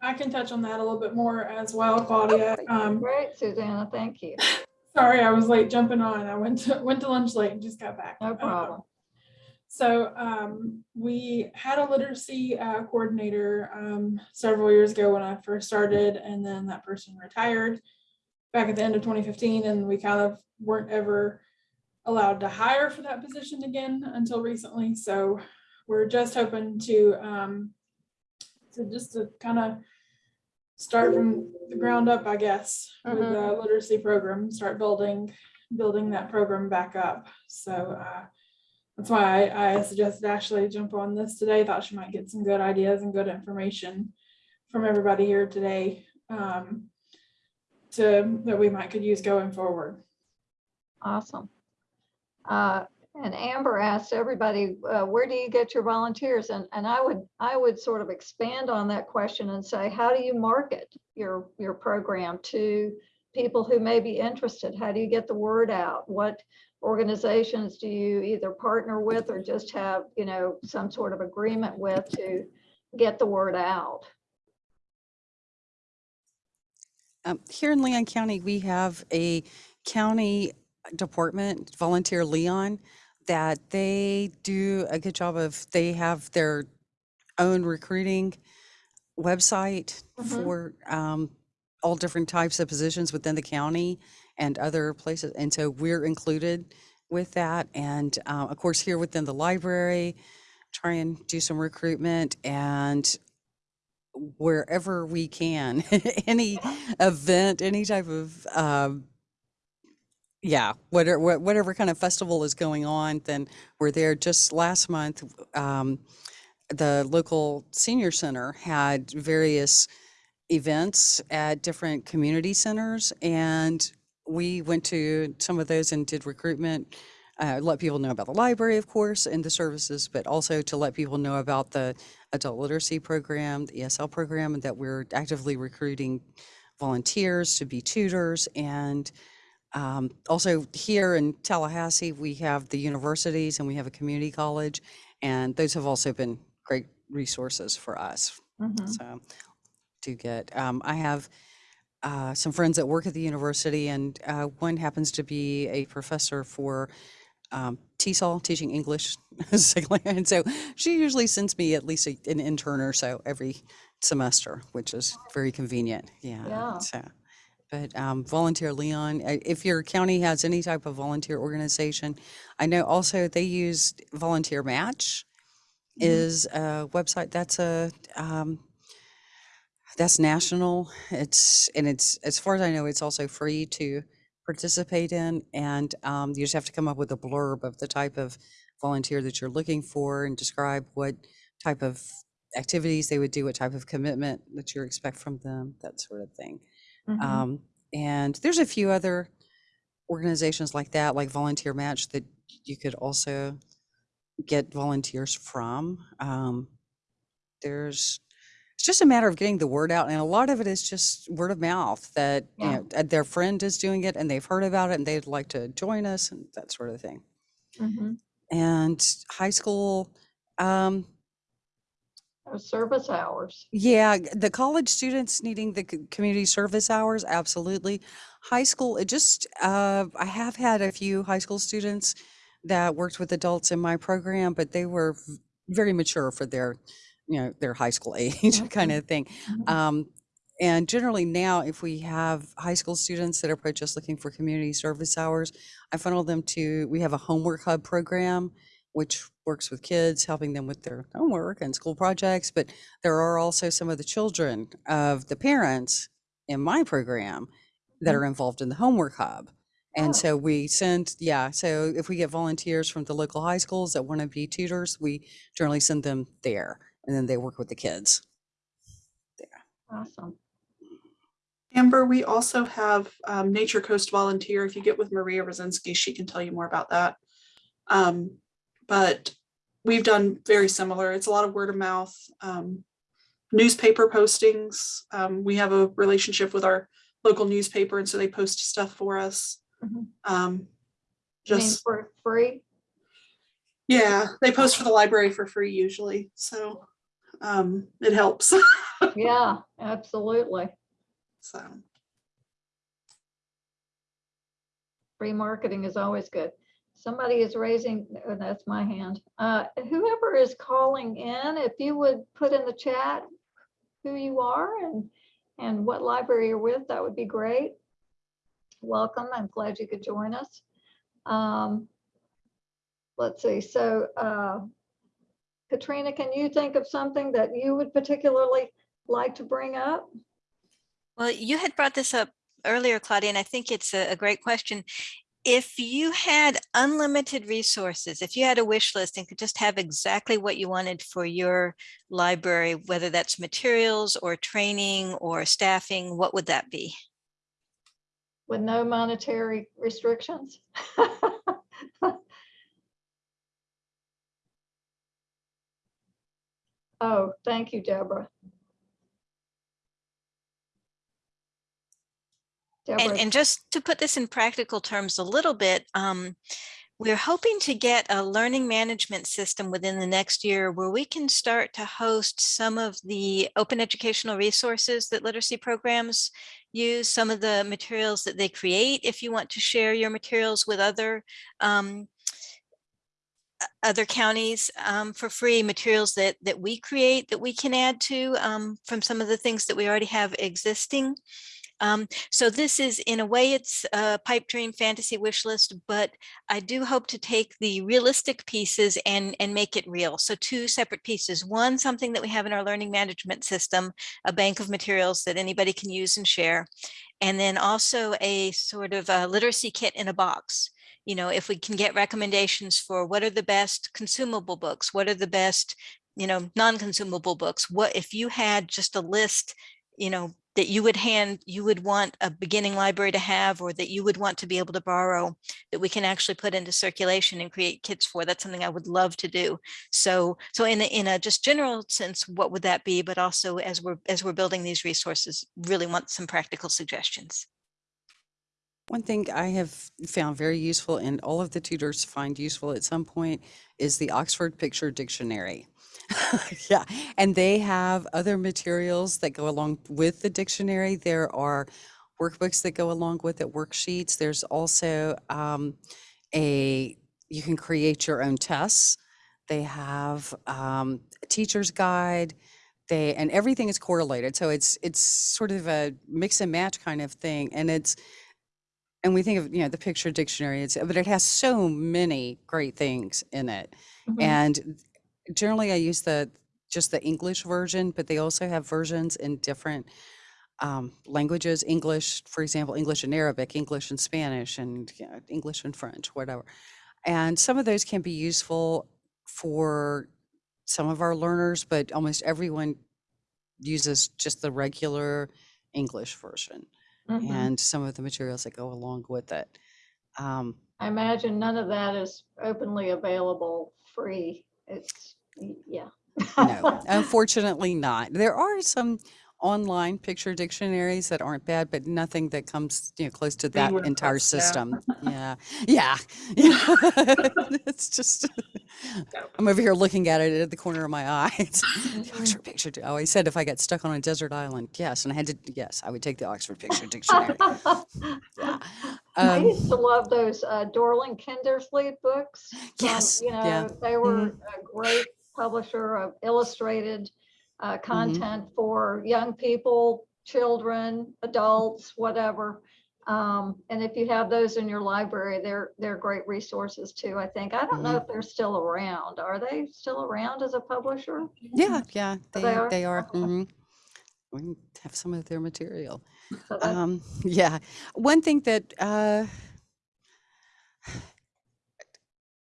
I can touch on that a little bit more as well, Claudia. Um, Great, Susanna, thank you. sorry, I was late jumping on. I went to, went to lunch late and just got back. No Um, problem. So um, we had a literacy uh, coordinator um, several years ago when I first started, and then that person retired back at the end of 2015, and we kind of weren't ever allowed to hire for that position again until recently. So we're just hoping to um, to just to kind of start from the ground up, I guess, with the literacy program, start building building that program back up. So uh, that's why I, I suggested Ashley jump on this today. Thought she might get some good ideas and good information from everybody here today um, to that we might could use going forward. Awesome. Uh, And Amber asked everybody, uh, where do you get your volunteers? And, and I would, I would sort of expand on that question and say, how do you market your, your program to people who may be interested? How do you get the word out? What organizations do you either partner with or just have, you know, some sort of agreement with to get the word out? Um, here in Leon County, we have a county department, Volunteer Leon, that they do a good job of, they have their own recruiting website Mhm. for um, all different types of positions within the county and other places. And so we're included with that. And uh, of course, here within the library, try and do some recruitment and wherever we can, any event, any type of, um, yeah, whatever, whatever kind of festival is going on, then we're there. Just last month, um, the local senior center had various events at different community centers and we went to some of those and did recruitment uh, let people know about the library of course and the services but also to let people know about the adult literacy program the esl program and that we're actively recruiting volunteers to be tutors and um, also here in tallahassee we have the universities and we have a community college and those have also been great resources for us Mhm. so to get um, i have uh, some friends that work at the university and uh, one happens to be a professor for um, TESOL, teaching English and so she usually sends me at least a, an intern or so every semester which is very convenient yeah, Yeah. so but um, volunteer leon uh, if your county has any type of volunteer organization i know also they use volunteer match Mhm. is a website that's a um, that's national it's and it's as far as i know it's also free to participate in and um, you just have to come up with a blurb of the type of volunteer that you're looking for and describe what type of activities they would do what type of commitment that you expect from them that sort of thing Mhm. um, and there's a few other organizations like that, like Volunteer Match, that you could also get volunteers from. Um, there's, it's just a matter of getting the word out, and a lot of it is just word of mouth that you know their friend is doing it and they've heard about it and they'd like to join us and that sort of thing. Mhm. And high school, um, Service hours. Yeah, the college students needing the community service hours, absolutely. High school, it just, uh, I have had a few high school students that worked with adults in my program, but they were very mature for their, you know, their high school age kind of thing. Mhm. Um, and generally now, if we have high school students that are just looking for community service hours, I funnel them to, we have a homework hub program, which works with kids, helping them with their homework and school projects. But there are also some of the children of the parents in my program that Mhm. are involved in the homework hub. And Oh. so we send, yeah, so if we get volunteers from the local high schools that want to be tutors, we generally send them there and then they work with the kids. Yeah. Awesome. Amber, we also have um, Nature Coast Volunteer. If you get with Maria Rosinski, she can tell you more about that. Um, but we've done very similar. It's a lot of word of mouth, um, newspaper postings. Um, we have a relationship with our local newspaper, and so they post stuff for us. Mhm. Um, just for free? yeah, they post for the library for free usually, so um, it helps. Yeah, absolutely. so. Free marketing is always good. Somebody is raising, oh, that's my hand. Uh, Whoever is calling in, if you would put in the chat who you are and, and what library you're with, that would be great. Welcome. I'm glad you could join us. Um, Let's see, so uh, Katrina, can you think of something that you would particularly like to bring up? Well, you had brought this up earlier, Claudia, and I think it's a, a great question. If you had unlimited resources, if you had a wish list and could just have exactly what you wanted for your library, whether that's materials or training or staffing, what would that be? With no monetary restrictions? Oh, thank you, Deborah. And, Deborah, and just to put this in practical terms a little bit, um, we're hoping to get a learning management system within the next year where we can start to host some of the open educational resources that literacy programs use, some of the materials that they create. If you want to share your materials with other um, other counties um, for free materials that that we create that we can add to um, from some of the things that we already have existing. Um, so this is in a way it's a pipe dream fantasy wish list, but I do hope to take the realistic pieces and and make it real. So two separate pieces. One, something that we have in our learning management system, a bank of materials that anybody can use and share. And then also a sort of a literacy kit in a box. You know, if we can get recommendations for what are the best consumable books, what are the best, you know, non-consumable books, what if you had just a list, you know, that you would hand, you would want a beginning library to have, or that you would want to be able to borrow, that we can actually put into circulation and create kits for. That's something I would love to do. So, so in a, in a just general sense, what would that be? But also as we're, as we're building these resources, really want some practical suggestions. One thing I have found very useful and all of the tutors find useful at some point is the Oxford Picture Dictionary. yeah, and they have other materials that go along with the dictionary. There are workbooks that go along with it, worksheets. There's also um, a, you can create your own tests. They have um, a teacher's guide. They, and everything is correlated. So it's, it's sort of a mix and match kind of thing. And it's, and we think of you know the picture dictionary it's but it has so many great things in it. Mhm. and generally i use the just the english version but they also have versions in different um, languages english for example english and arabic english and spanish and you know, english and french whatever. And some of those can be useful for some of our learners but almost everyone uses just the regular english version Mhm. and some of the materials that go along with it. Um, I imagine none of that is openly available free. It's, yeah. no, unfortunately not. There are some online picture dictionaries that aren't bad, but nothing that comes you know close to that entire yeah. system. Yeah, yeah, yeah. it's just I'm over here looking at it at the corner of my eye. It's the Oxford Picture. I always said if I got stuck on a desert island, yes, and I had to, yes, I would take the Oxford Picture Dictionary. Yeah. I Um, used to love those uh, Dorling Kindersley books. Yes, You yeah. know, they were a great publisher of illustrated uh, Mm-hmm. content for young people, children, adults, whatever. Um, And if you have those in your library, they're, they're great resources too, I think. I don't know Mm-hmm. if they're still around. Are they still around as a publisher? Yeah, yeah, they they are? they are. Okay. mhm. We have some of their material. So Um, yeah, one thing that uh,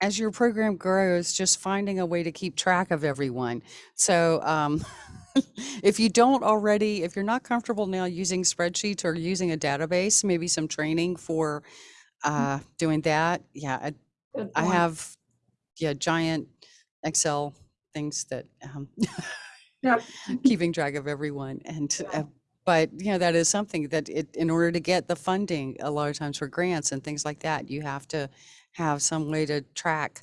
as your program grows, just finding a way to keep track of everyone. So um, if you don't already, if you're not comfortable now using spreadsheets or using a database, maybe some training for uh, doing that. Yeah, I, I have yeah giant Excel things that um, Yep. keeping track of everyone and uh, but you know that is something that it in order to get the funding a lot of times for grants and things like that you have to have some way to track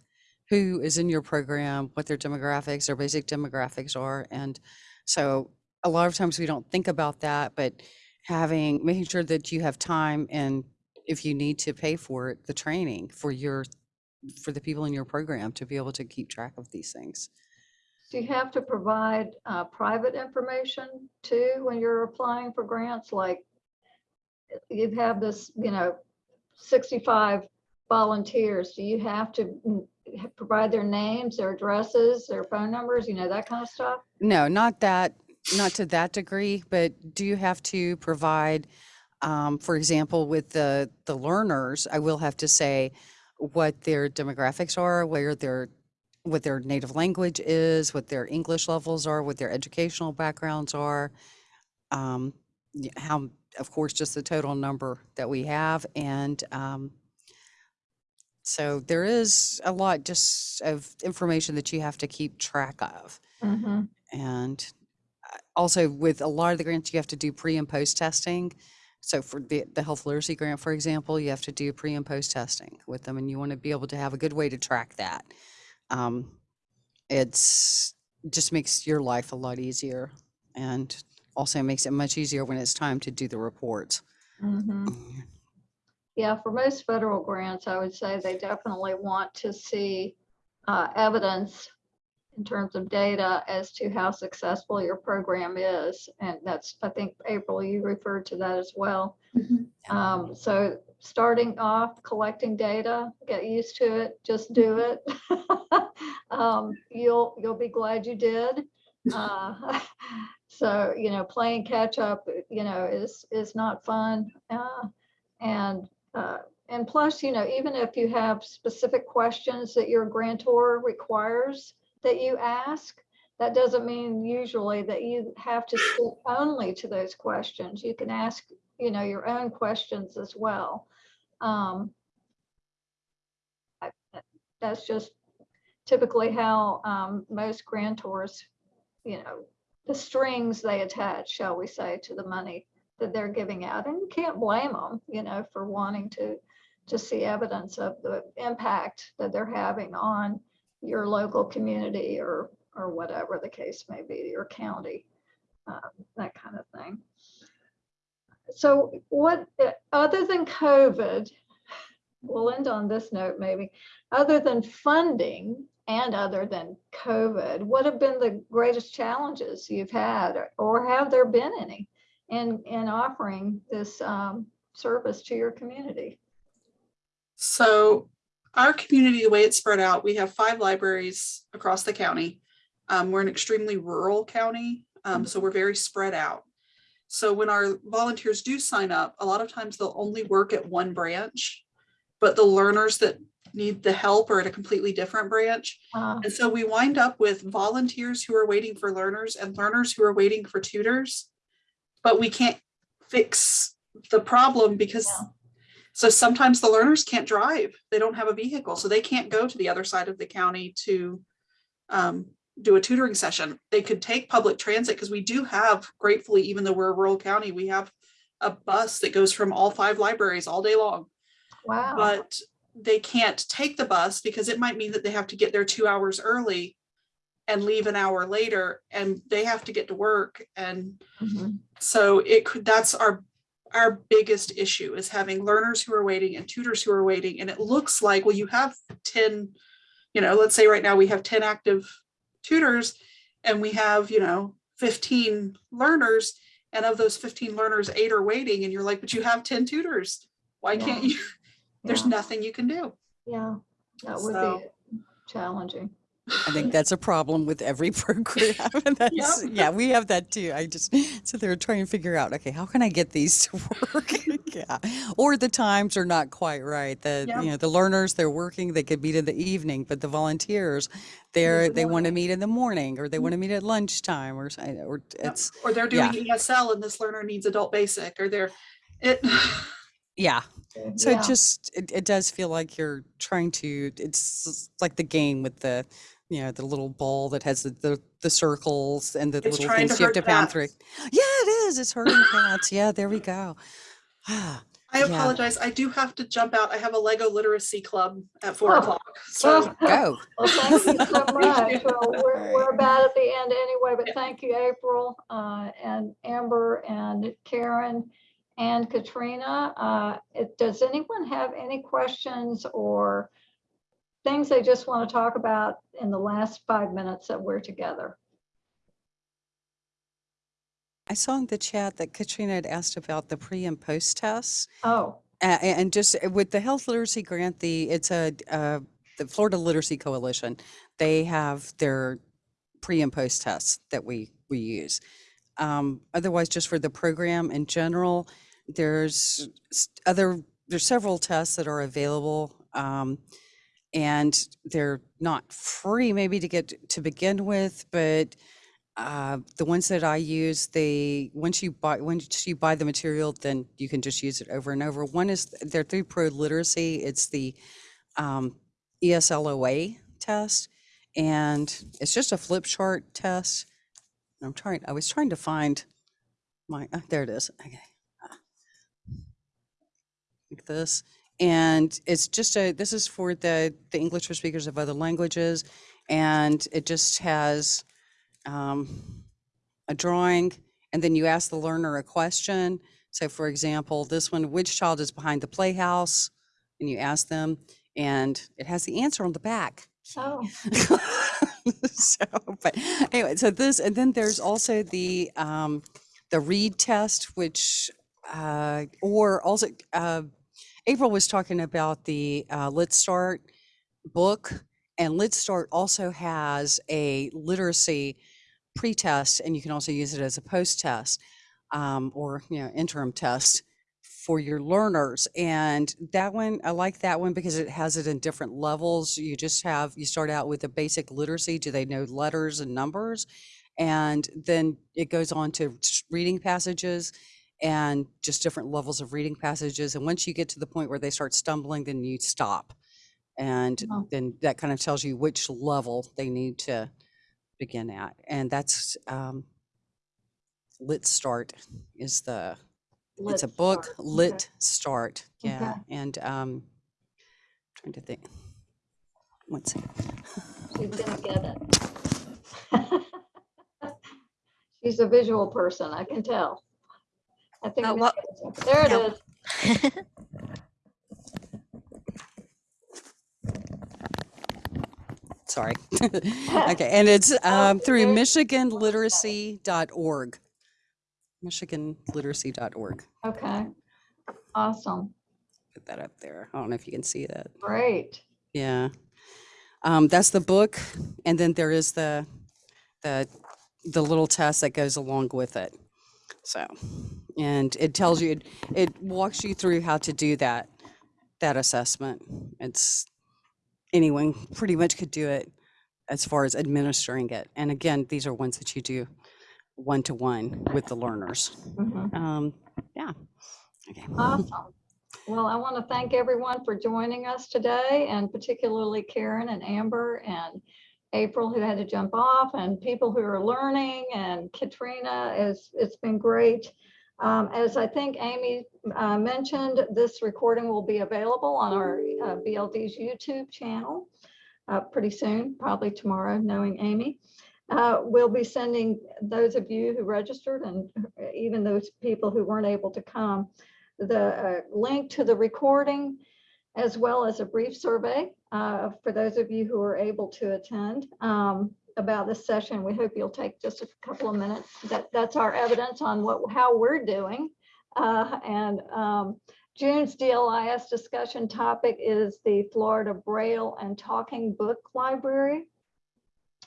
who is in your program what their demographics their basic demographics are and so a lot of times we don't think about that but having making sure that you have time and if you need to pay for it the training for your for the people in your program to be able to keep track of these things Do you have to provide uh, private information too when you're applying for grants? Like you have this, you know, 65 volunteers. Do you have to mm, provide their names, their addresses, their phone numbers, you know, that kind of stuff? No, not that, not to that degree, but do you have to provide, um, for example, with the, the learners, I will have to say what their demographics are, where their, what their native language is, what their English levels are, what their educational backgrounds are. Um, how, of course, just the total number that we have and, um, so there is a lot just of information that you have to keep track of. And uh, also with a lot of the grants, you have to do pre and post testing. So for the, the health literacy grant, for example, you have to do pre and post testing with them and you want to be able to have a good way to track that. Um, it's just makes your life a lot easier and also makes it much easier when it's time to do the reports. Mhm. Mm, Yeah, for most federal grants, I would say they definitely want to see uh, evidence in terms of data as to how successful your program is. And that's, I think, April, you referred to that as well. Mhm. Um, So starting off, collecting data, get used to it, just do it. Um, You'll, you'll be glad you did. Uh, So, you know, playing catch up, you know, is, is not fun. Uh, And uh, and plus, you know, even if you have specific questions that your grantor requires that you ask, that doesn't mean usually that you have to stick only to those questions. You can ask, you know, your own questions as well. Um, I- That's just typically how um, most grantors, you know, the strings they attach, shall we say, to the money that they're giving out. And you can't blame them, you know, for wanting to, to see evidence of the impact that they're having on your local community or, or whatever the case may be, your county, uh, that kind of thing. So what, other than COVID, we'll end on this note maybe, other than funding and other than COVID, what have been the greatest challenges you've had or have there been any? In, in offering this um, service to your community. So our community, the way it's spread out, we have five libraries across the county. Um, we're an extremely rural county, um, so we're very spread out. So when our volunteers do sign up, a lot of times they'll only work at one branch, but the learners that need the help are at a completely different branch. Uh, And so we wind up with volunteers who are waiting for learners and learners who are waiting for tutors. But we can't fix the problem because, Yeah. so sometimes the learners can't drive. They don't have a vehicle, so they can't go to the other side of the county to um, do a tutoring session. They could take public transit because we do have gratefully, even though we're a rural county, we have a bus that goes from all five libraries all day long Wow. but they can't take the bus because it might mean that they have to get there two hours early and leave an hour later and they have to get to work and Mhm. so it could that's our our biggest issue is having learners who are waiting and tutors who are waiting and it looks like well you have 10 you know let's say right now we have 10 active tutors and we have you know 15 learners and of those 15 learners eight are waiting and you're like but you have 10 tutors why can't you there's Yeah. nothing you can do. Yeah, that would So- be challenging. I think that's a problem with every program. and that's, yeah, we have that too. I just sit there and try and figure out, okay, how can I get these to work? yeah. Or the times are not quite right. The you know, the learners they're working, they could meet in the evening, but the volunteers, they're the they want to meet in the morning or they mm-hmm. want to meet at lunchtime or or it's Or they're yeah. doing ESL and this learner needs adult basic or they're it yeah. So Yeah. it just it, it does feel like you're trying to it's like the game with the you know the little ball that has the the, the circles and the It's little things you have hurt to pound through. Yeah, it is. It's hurting cats. Yeah, there we go. Ah, I Yeah. apologize. I do have to jump out. I have a Lego literacy club at four Oh. o'clock. So go. Well, thank you so much. you. Well, we're, we're about at the end anyway, but thank you, April, uh, and Amber and Karen and Katrina. Uh, it- Does anyone have any questions or things they just want to talk about in the last five minutes that we're together? I saw in the chat that Katrina had asked about the pre and post tests. Oh, And just uh, with the health literacy grant, the, it's a, uh, the Florida Literacy Coalition, they have their pre and post tests that we, we use. Um, Otherwise, just for the program in general, there's other, there's several tests that are available. um, And they're not free maybe to get to begin with, but uh, the ones that I use, they once you buy once you buy the material, then you can just use it over and over. One is they're through ProLiteracy. It's the um, ESLOA test, and it's just a flip chart test. I'm trying. I was trying to find my. Uh, there it is. Okay. like this. And it's just a, this is for the, the English for speakers of other languages. And it just has um, a drawing and then you ask the learner a question. So for example, this one, which child is behind the playhouse? And you ask them and it has the answer on the back. Oh, so, but anyway, so this, and then there's also the, um, the read test, which, uh, or also, uh, April was talking about the, uh, Let's Start book. And Let's Start also has a literacy pre-test and you can also use it as a post-test, um, or, you know, interim test for your learners. And that one, I like that one because it has it in different levels. You just have, you start out with a basic literacy. Do they know letters and numbers? And then it goes on to reading passages and just different levels of reading passages. And once you get to the point where they start stumbling, then you stop. And Oh. then that kind of tells you which level they need to begin at. And that's, um, LitStart is the, it's a book, Start. Okay. Lit Start, yeah, Okay. and, um, trying to think. One second. She's gonna get it. She's a visual person, I can tell. I think. Uh, There it no. is. Sorry. Okay, and it's, um, through michiganliteracy.org. michiganliteracy.org. Okay, awesome, Put that up there. I don't know if you can see that. great. Yeah. Um, that's the book. And then there is the, the, the little test that goes along with it. So, and it tells you, it, it walks you through how to do that, that assessment. It's, anyone pretty much could do it as far as administering it. And again, these are ones that you do one-to-one with the learners. Mhm. Um, yeah. Okay. Awesome. Well, I want to thank everyone for joining us today and particularly Karen and Amber and April who had to jump off and people who are learning and Katrina is, it's been great. Um, as I think Amy uh, mentioned, this recording will be available on our uh, BLD's YouTube channel uh, pretty soon, probably tomorrow, knowing Amy. Uh, We'll be sending those of you who registered and even those people who weren't able to come, the uh, link to the recording as well as a brief survey uh, for those of you who are able to attend um, about this session. We hope you'll take just a couple of minutes. That, that's our evidence on what, how we're doing. Uh, And um, June's DLIS discussion topic is the Florida Braille and Talking Book Library.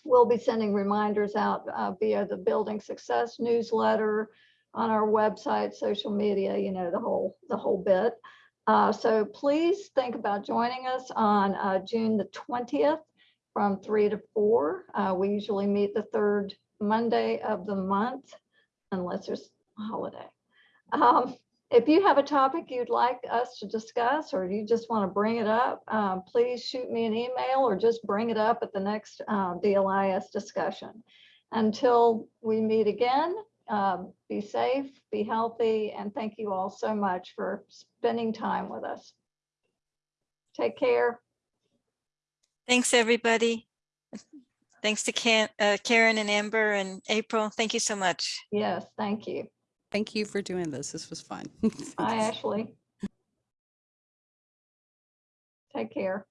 We'll be sending reminders out uh, via the Building Success newsletter, on our website, social media, you know, the whole, the whole bit. Uh, So please think about joining us on uh, June the 20th from three to four. Uh, We usually meet the third Monday of the month unless there's a holiday. Um, If you have a topic you'd like us to discuss, or you just want to bring it up, um, please shoot me an email or just bring it up at the next uh, DLIS discussion. Until we meet again, um, be safe, be healthy, and thank you all so much for spending time with us. Take care. Thanks, everybody. Thanks to Can, uh, Karen and Amber and April. Thank you so much. Yes, thank you. Thank you for doing this. This was fun. Bye, Ashley. Take care.